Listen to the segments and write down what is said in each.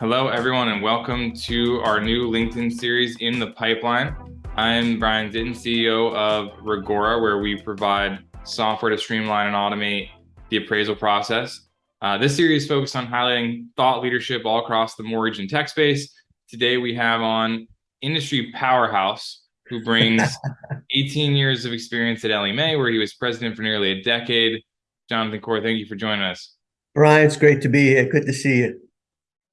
Hello, everyone, and welcome to our new LinkedIn series in the pipeline. I'm Brian Zitin, CEO of Reggora, where we provide software to streamline and automate the appraisal process. Uh, this series is focused on highlighting thought leadership all across the mortgage and tech space. Today, we have on industry powerhouse who brings 18 years of experience at Ellie Mae, where he was president for nearly a decade. Jonathan Corr, thank you for joining us. Brian, it's great to be here. Good to see you.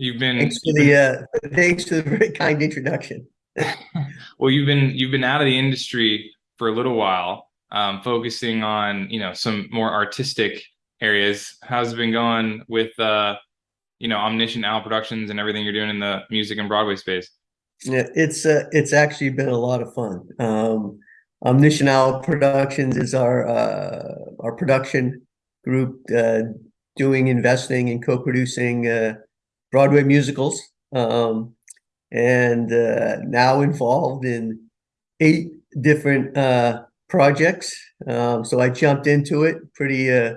You've been thanks for the uh, thanks for the very kind introduction. well, you've been you've been out of the industry for a little while, um, focusing on you know some more artistic areas. How's it been going with uh, you know Omniscient Owl Productions and everything you're doing in the music and Broadway space? Yeah, it's uh, it's actually been a lot of fun. Um, Omniscient Owl Productions is our uh, our production group uh, doing investing and co-producing uh, Broadway musicals, um, and uh, now involved in eight different uh, projects. Um, so I jumped into it pretty uh,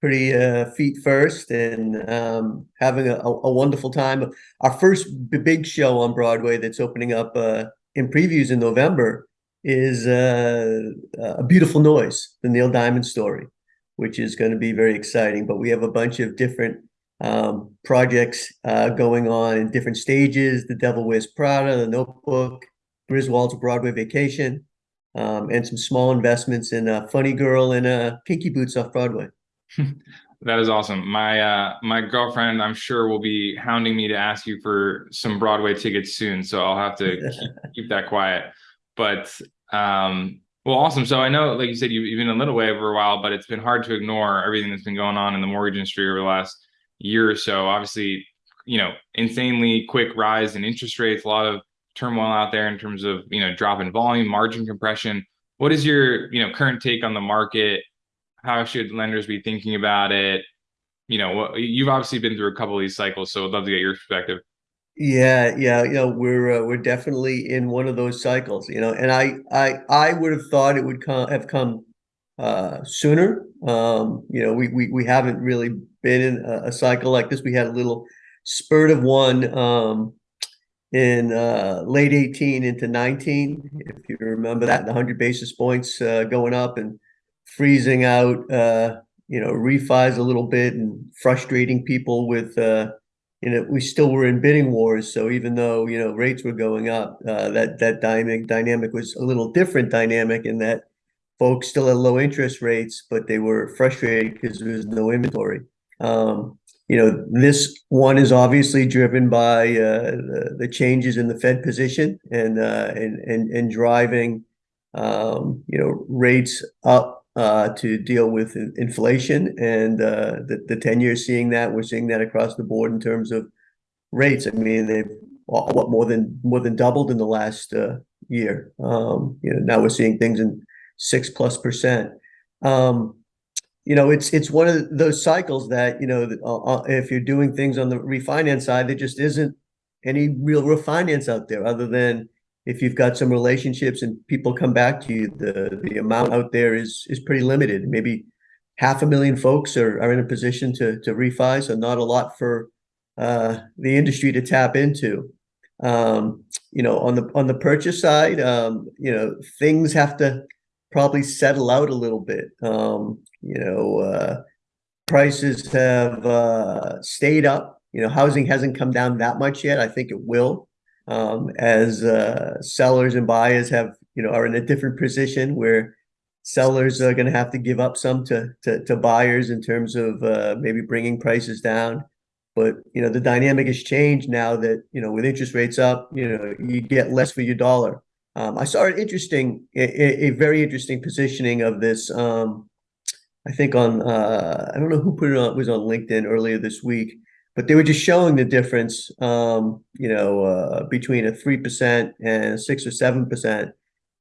pretty uh, feet first and um, having a, a, wonderful time. Our first big show on Broadway that's opening up uh, in previews in November is uh, A Beautiful Noise, the Neil Diamond story, which is going to be very exciting. But we have a bunch of different um, projects uh, going on in different stages. The Devil Wears Prada, The Notebook, Griswold's Broadway Vacation, um, and some small investments in uh, Funny Girl and uh, Kinky Boots off Broadway. that is awesome. My uh, my girlfriend, I'm sure, will be hounding me to ask you for some Broadway tickets soon. So I'll have to keep, keep that quiet. But um, well, awesome. So I know, like you said, you've, you've been a little way over a while, but it's been hard to ignore everything that's been going on in the mortgage industry over the last year or so. Obviously, you know, insanely quick rise in interest rates, a lot of turmoil out there in terms of, you know, drop in volume, margin compression. What is your, you know, current take on the market? How should lenders be thinking about it? You know, you've obviously been through a couple of these cycles, so I'd love to get your perspective. Yeah, yeah, you know, we're uh, we're definitely in one of those cycles, you know, and I I I would have thought it would come have come uh, sooner. Um, you know, we, we, we haven't really been in a, a, cycle like this. We had a little spurt of one um, in uh, late 18 into 19, if you remember that, the 100 basis points uh, going up and freezing out, uh, you know, refis a little bit and frustrating people with, uh, you know, we still were in bidding wars. So even though, you know, rates were going up, uh, that, that dynamic dynamic was a little different dynamic in that folks still had low interest rates, but they were frustrated because there was no inventory. Um, you know, this one is obviously driven by uh, the, the, changes in the Fed position and uh, and, and and driving, um, you know, rates up uh, to deal with inflation. And uh, the the ten years seeing that we're seeing that across the board in terms of rates. I mean, they've what more than more than doubled in the last uh, year. Um, you know, now we're seeing things in six plus percent. Um, you know, it's it's one of those cycles that you know, uh, uh, if you're doing things on the refinance side, there just isn't any real refinance out there, other than if you've got some relationships and people come back to you. The the amount out there is is pretty limited. Maybe half a million folks are, are in a position to to refi, so not a lot for uh, the industry to tap into. Um, you know, on the on the purchase side, um, you know, things have to probably settle out a little bit. Um, you know, uh, prices have uh, stayed up. You know, housing hasn't come down that much yet. I think it will um, as uh, sellers and buyers have, you know, are in a different position where sellers are going to have to give up some to, to, to buyers in terms of uh, maybe bringing prices down. But, you know, the dynamic has changed now that, you know, with interest rates up, you know, you get less for your dollar. Um, I saw an interesting, a, a, very interesting positioning of this. Um, I think on, uh, I don't know who put it on, was on LinkedIn earlier this week, but they were just showing the difference, um, you know, uh, between a 3% and six or 7%.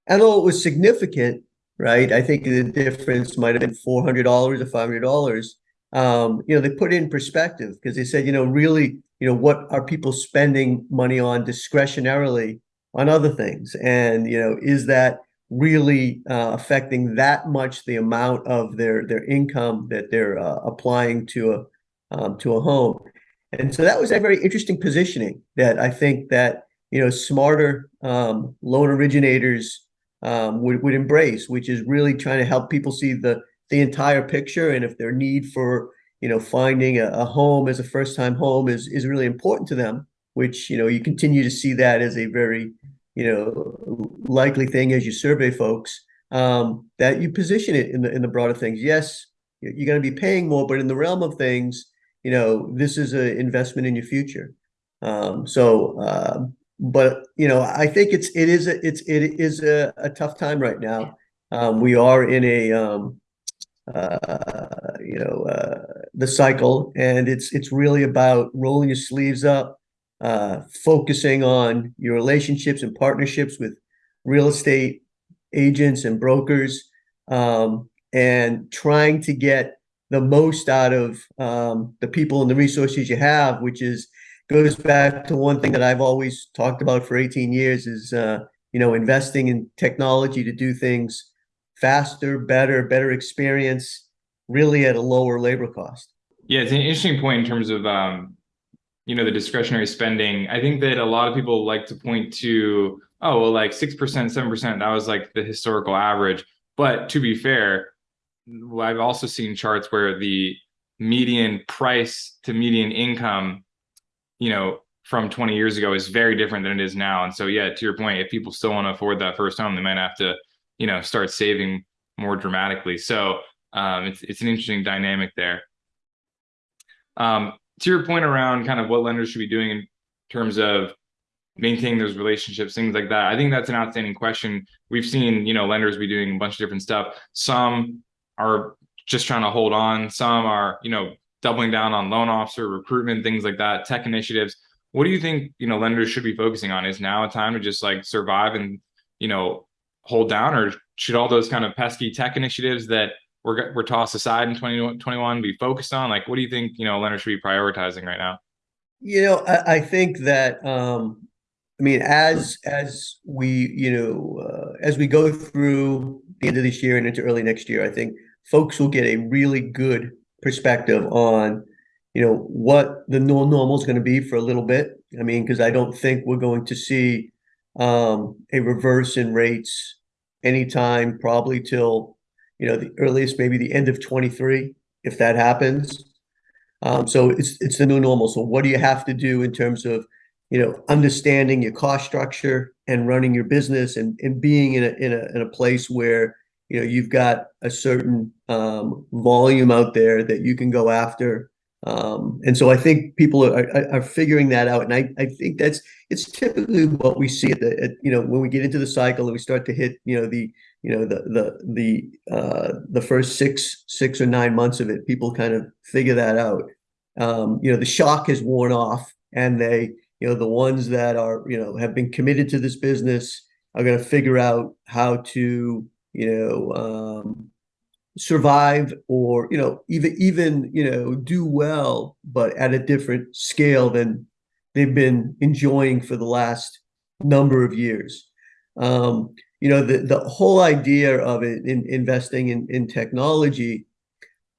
And although it was significant, right? I think the difference might have been $400 or $500. Um, you know, they put it in perspective because they said, you know, really, you know, what are people spending money on discretionarily on other things. And, you know, is that really uh, affecting that much the amount of their their income that they're uh, applying to a um, to a home? And so that was a very interesting positioning that I think that, you know, smarter um, loan originators um, would, would embrace, which is really trying to help people see the the entire picture. And if their need for, you know, finding a, a home as a first time home is is really important to them, which, you know, you continue to see that as a very, you know, likely thing as you survey folks, um, that you position it in the in the broader things. Yes, you're going to be paying more, but in the realm of things, you know, this is an investment in your future. Um, so, uh, but you know, I think it's it is a, it's it is a, a tough time right now. Um, we are in a um, uh, you know uh, the cycle, and it's it's really about rolling your sleeves up, uh, focusing on your relationships and partnerships with real estate agents and brokers, um, and trying to get the most out of um, the people and the resources you have, which is goes back to one thing that I've always talked about for 18 years is uh, you know investing in technology to do things faster, better, better experience, really at a lower labor cost. Yeah, it's an interesting point in terms of um, you know the discretionary spending. I think that a lot of people like to point to oh well like six percent, seven percent. That was like the historical average. But to be fair, I've also seen charts where the median price to median income, you know, from 20 years ago is very different than it is now. And so, yeah, to your point, if people still want to afford that first home, they might have to, you know, start saving more dramatically. So um, it's it's an interesting dynamic there. Um, to your point around kind of what lenders should be doing in terms of maintaining those relationships, things like that. I think that's an outstanding question. We've seen, you know, lenders be doing a bunch of different stuff. Some are just trying to hold on. Some are, you know, doubling down on loan officer recruitment, things like that, tech initiatives. What do you think, you know, lenders should be focusing on? Is now a time to just like survive and, you know, hold down or should all those kind of pesky tech initiatives that were, were tossed aside in 2021 be focused on? Like, what do you think, you know, lenders should be prioritizing right now? You know, I, I think that, um, I mean, as as we you know uh, as we go through the end of this year and into early next year, I think folks will get a really good perspective on you know what the new normal is going to be for a little bit. I mean, because I don't think we're going to see um, a reverse in rates anytime, probably till you know the earliest, maybe the end of 23, if that happens. Um, so it's it's the new normal. So what do you have to do in terms of you know, understanding your cost structure and running your business and, and being in a, in a, in a place where, you know, you've got a certain um, volume out there that you can go after. Um, and so I think people are, are, are, figuring that out. And I, I think that's, it's typically what we see at the, at, you know, when we get into the cycle and we start to hit, you know, the, you know, the, the, the, uh, the first six, six or nine months of it, people kind of figure that out. Um, you know, the shock has worn off and they, you know the ones that are you know have been committed to this business are going to figure out how to you know um, survive or you know even even you know do well but at a different scale than they've been enjoying for the last number of years um, you know the the whole idea of it in investing in in technology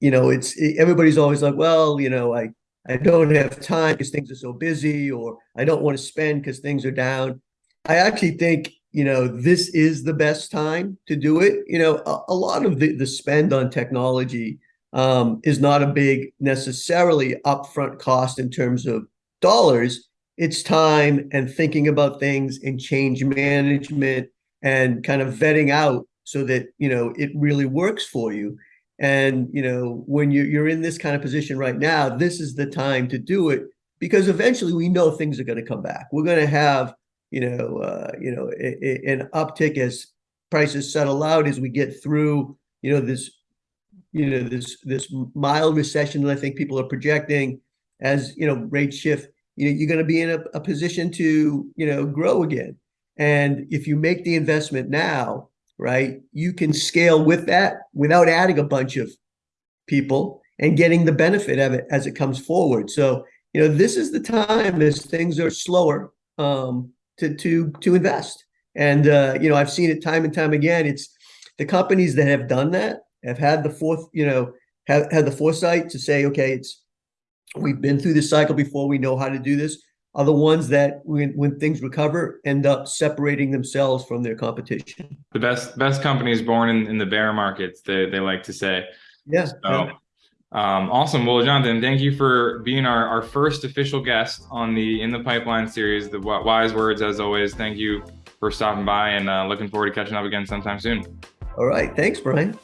you know it's it, everybody's always like well you know i I don't have time because things are so busy, or I don't want to spend because things are down. I actually think, you know, this is the best time to do it. You know, a, a lot of the, the spend on technology um, is not a big necessarily upfront cost in terms of dollars. It's time and thinking about things and change management and kind of vetting out so that, you know, it really works for you. And you know, when you, you're in this kind of position right now, this is the time to do it because eventually we know things are going to come back. We're going to have, you know, uh, you know, a, a, an uptick as prices settle out as we get through, you know, this, you know, this this mild recession that I think people are projecting as you know rates shift. You know, you're going to be in a, a position to you know grow again. And if you make the investment now, right? You can scale with that without adding a bunch of people and getting the benefit of it as it comes forward. So, you know, this is the time as things are slower um, to to to invest. And uh, you know, I've seen it time and time again. It's the companies that have done that have had the fourth, you know, have had the foresight to say, okay, it's we've been through this cycle before. We know how to do this. Are the ones that when when things recover end up separating themselves from their competition. The best best companies born in, in the bear markets. They they like to say. Yeah. So, yeah. Um, awesome. Well, Jonathan, thank you for being our, our first official guest on the In the Pipeline series. The wise words, as always. Thank you for stopping by and uh, looking forward to catching up again sometime soon. All right. Thanks, Brian.